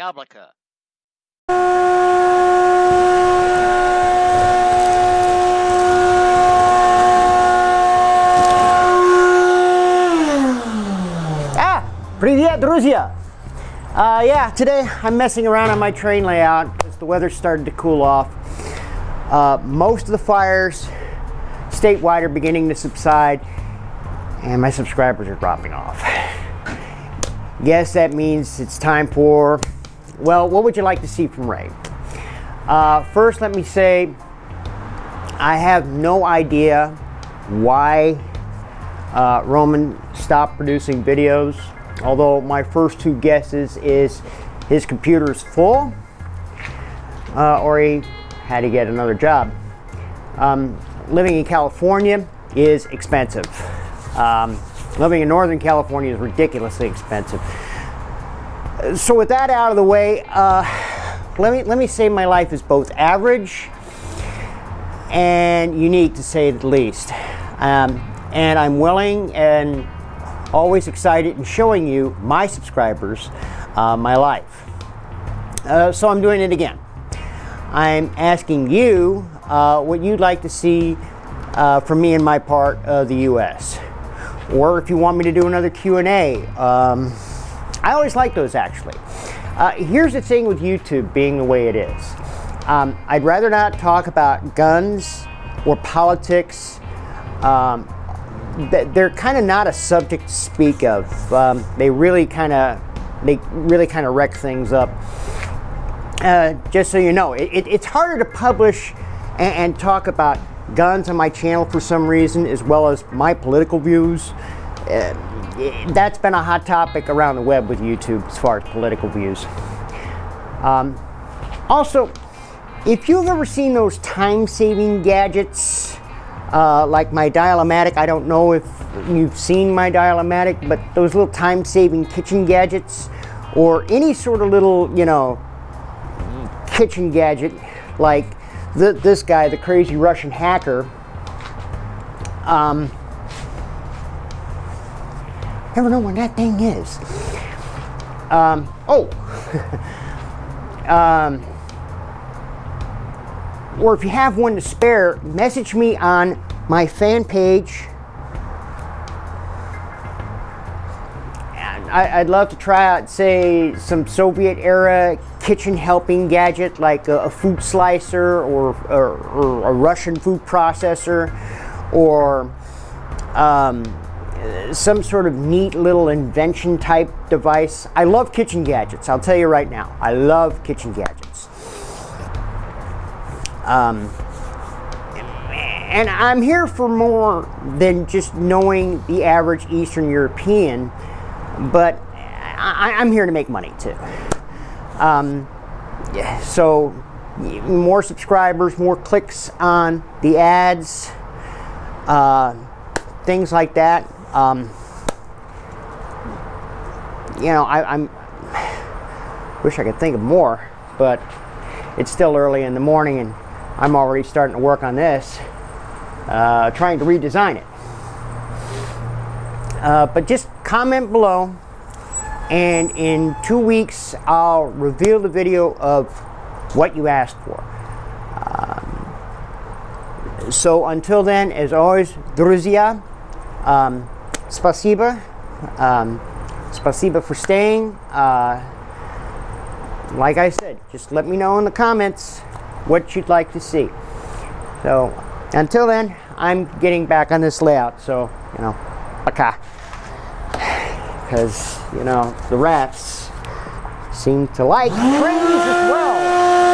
Yablaka. Ah, привет, друзья! Uh, yeah, today I'm messing around on my train layout because the weather started to cool off. Uh, most of the fires statewide are beginning to subside and my subscribers are dropping off. Yes, that means it's time for, well, what would you like to see from Ray? Uh, first, let me say I have no idea why uh, Roman stopped producing videos. Although my first two guesses is his computer is full uh, or he had to get another job. Um, living in California is expensive. Um, living in Northern California is ridiculously expensive. So with that out of the way, uh, let me let me say my life is both average and unique to say the least. Um, and I'm willing and always excited in showing you, my subscribers, uh, my life. Uh, so I'm doing it again. I'm asking you uh, what you'd like to see uh, from me in my part of the U.S. Or if you want me to do another Q&A. Um, I always like those actually. Uh, here's the thing with YouTube being the way it is. Um, I'd rather not talk about guns or politics um, they're kind of not a subject to speak of. Um, they really kind of they really kind of wreck things up. Uh, just so you know, it, it, it's harder to publish and, and, talk about guns on my channel for some reason, as well as my political views. Uh, that's been a hot topic around the web with YouTube as far as political views. Um, also, if you've ever seen those time-saving gadgets uh, like my Dial-O-Matic, I don't know if you've seen my Dial-O-Matic, but those little time-saving kitchen gadgets or any sort of little, you know, kitchen gadget like the, this guy, the crazy Russian hacker. Um, never know where that thing is. Um, oh, um, or if you have one to spare, message me on my fan page. And I, would love to try out, say, some Soviet era kitchen helping gadget like a, a food slicer or, or, or, a Russian food processor or um, some sort of neat little invention type device. I love kitchen gadgets, I'll tell you right now. I love kitchen gadgets. Um, and I'm here for more than just knowing the average Eastern European, but I, am here to make money too. Um, so more subscribers, more clicks on the ads, uh, things like that. Um, you know, I, I'm wish I could think of more, but it's still early in the morning and I'm already starting to work on this, uh, trying to redesign it. Uh, but just comment below and in two weeks I'll reveal the video of what you asked for. Um, so until then, as always, друзья, um, спасибо, um, спасибо for staying. Uh, like I said, just let me know in the comments what you'd like to see. So until then, I'm getting back on this layout. So, you know, okay. Because, you know, the rats seem to like trains as well.